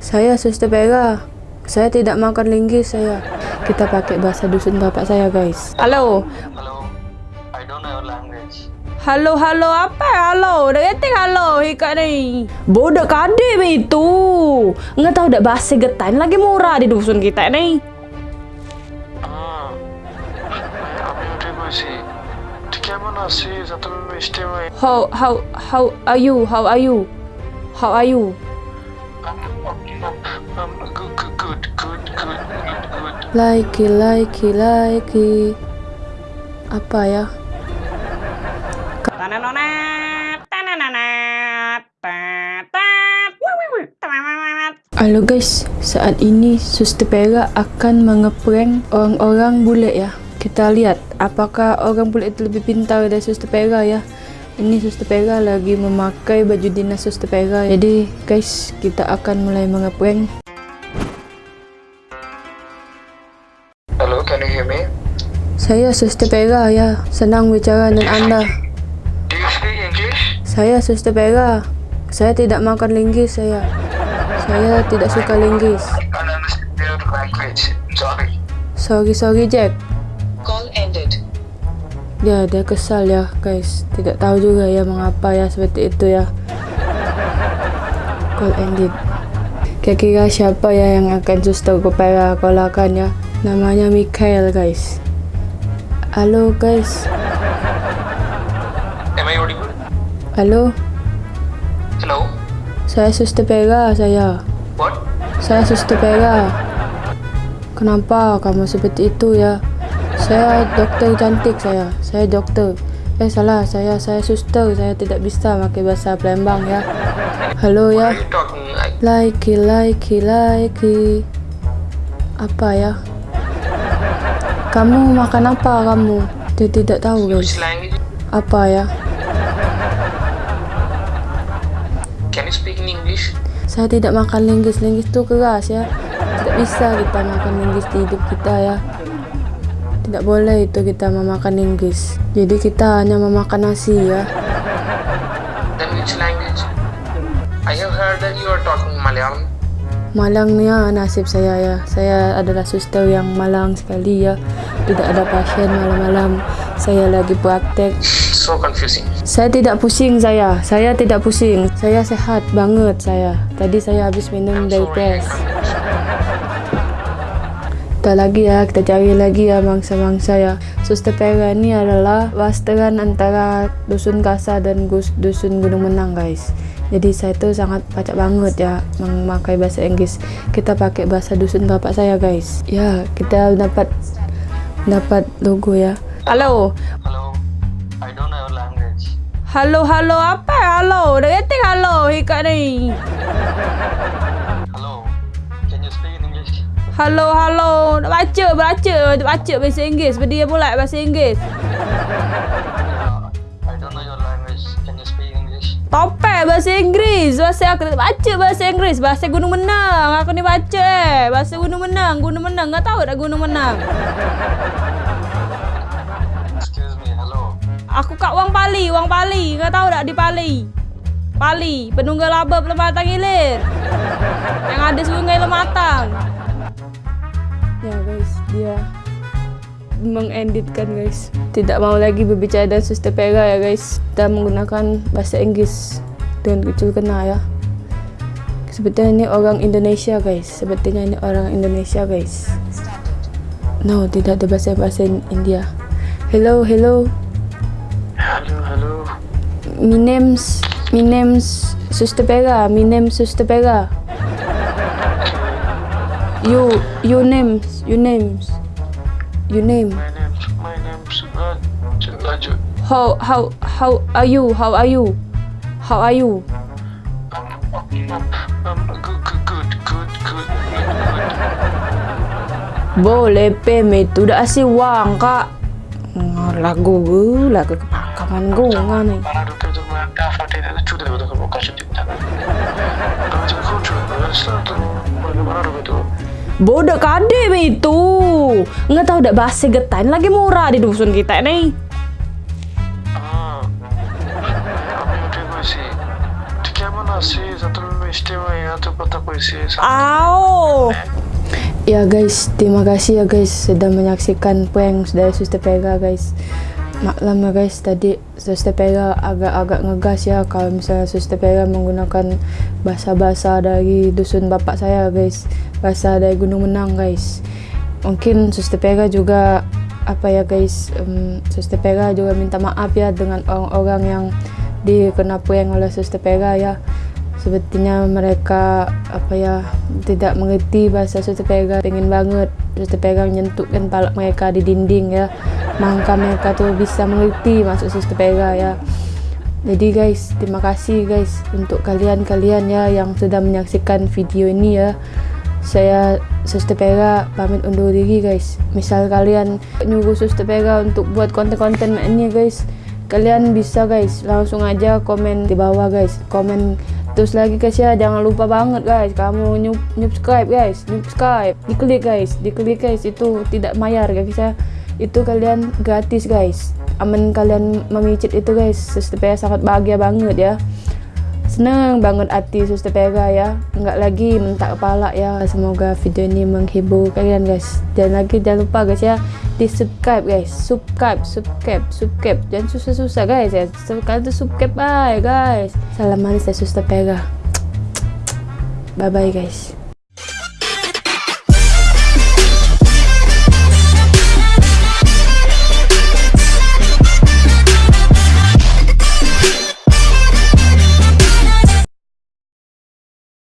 Saya suster Vera. Saya tidak makan linggis saya. Kita pakai bahasa dusun bapak saya, guys. Halo. Halo. I don't know language. Halo, halo, apa halo? Dah kata halo ikat ni. Bodoh kadek itu. Nggak tahu udah bahasa getan lagi murah di dusun kita ni. How how how are you? How are you? How are you? Likey likey likey. Apa ya? Halo guys, saat ini Suster Pera akan mengeprank orang-orang bule ya. Kita lihat apakah orang bule itu lebih pintar dari Suster Pera ya. Ini Suster Pera lagi memakai baju dinas Suster Pera. Jadi guys, kita akan mulai mengeprank. Hello, can you hear me? Saya Suster Pera ya, senang bicara dengan anda. Do you speak English? Saya Suster Pera. Saya tidak makan linggis saya. Saya tidak suka linggis. Sorry sorry Jack. Ya dia kesal ya guys. Tidak tahu juga ya mengapa ya seperti itu ya. Call ended. Kira-kira siapa ya yang akan Suster Pera kolakan ya? Namanya Mikael guys. Halo guys. Am I audible? Halo. Hello? Saya Suster Pera saya. What? Saya Suster Pera. Kenapa kamu seperti itu ya? Saya dokter cantik saya. Saya dokter. Eh salah, saya saya suster. Saya tidak bisa pakai bahasa Palembang ya. Are ya. like likey, likey. Apa ya? Kamu makan apa kamu? Dia tidak tahu which guys. Apa ya? Can you speak in English? Saya tidak makan linggis. Linggis itu keras ya. Tidak bisa kita makan linggis di hidup kita ya. Tidak boleh itu kita memakan linggis. Jadi kita hanya memakan nasi ya. Then which language? I have heard that you are talking Malayalam. Malangnya nasib saya ya. Saya adalah suster yang malang sekali ya. Tidak ada pasien malam-malam. Saya lagi praktek. So confusing. Saya tidak pusing saya. Saya tidak pusing. Saya sehat banget saya. Tadi saya habis minum dari Sorry, Kita lagi ya, kita cari lagi ya mangsa-mangsa ya. Suster Pera ini adalah wasteran antara dusun Kasa dan gus, dusun Gunung Menang guys. Jadi saya tuh sangat pacak banget ya memakai bahasa Inggris. Kita pakai bahasa dusun bapak saya guys. Ya, kita dapat dapat logo ya. Halo. Hello. I don't know language. Halo, halo, apa halo? Kata halo ikat ni. Halo, halo. Nak baca, baca, baca bahasa Inggris. Dia pula bahasa Inggris. Uh, I don't know your language. Can you speak English? Topek bahasa Inggeris. Bahasa aku tak baca bahasa Inggeris. Bahasa Gunung Menang. Aku ni baca eh. Bahasa Gunung Menang. Gunung Menang. Kau tahu tak Gunung Menang? Excuse me. Hello. Aku kat Wang Pali. Wang Pali. Kau tahu tak di Pali? Pali. Penunggal laba Pematang Hilir. Yang ada sungai Lematang. Mengeditkan guys. Tidak mau lagi berbicara dengan Suster Pera ya guys. Kita menggunakan bahasa Inggris dengan kecil kena ya. Sepertinya ini orang Indonesia guys. Sepertinya ini orang Indonesia guys. No, tidak ada bahasa-bahasa India. Hello, hello. Hello. Hello. My name's my name's Suster Pera. My name's Suster Pera. You your names your names your name. My name's my name's. Raju. How how how are you? How are you? How are you? Um, um, um, good, good, good, good, good. Boleh pem itu dah asyik wang kak. Lagu gue lagu kepakaman gue nggak nih. Bodoh kadem itu. Nggak tahu udah bahasa getain lagi murah di dusun kita nih. Ah. Au. Ya guys, terima kasih ya guys sudah menyaksikan prank dari Suster Pega guys. Maklum ya guys, tadi Suster Pega agak-agak ngegas ya kalau misalnya Suster Pega menggunakan bahasa-bahasa dari dusun bapak saya guys. Bahasa dari Gunung Menang guys. Mungkin Suster Pega juga apa ya guys, um, Suster Pega juga minta maaf ya dengan orang-orang yang dikena prank oleh Suster Pega ya. Sepertinya mereka apa ya tidak mengerti bahasa Suster Pega pengen banget Suster Pega menyentuhkan palak mereka di dinding ya. Maka mereka tuh bisa mengerti maksud Suster Pega ya. Jadi guys terima kasih guys untuk kalian-kalian ya yang sudah menyaksikan video ini ya saya Suster Pega pamit undur diri guys. Misal kalian nyuruh Suster Pega untuk buat konten-konten ini guys kalian bisa guys. Langsung aja komen di bawah guys. Komen terus lagi guys ya. Jangan lupa banget guys. Kamu nyub subscribe guys. Subscribe diklik guys. Diklik guys. Itu tidak bayar guys ya. Itu kalian gratis guys. Aman kalian memicit itu guys. Suster Pega sangat bahagia banget ya seneng banget hati Suster Pega ya. Nggak lagi mentak kepala ya. Semoga video ini menghibur kalian guys. Dan lagi jangan lupa guys ya di subscribe guys. Subscribe subscribe subscribe. Jangan susah-susah guys ya. Sekali itu subscribe bye guys. Salam manis dari Suster Pega bye bye guys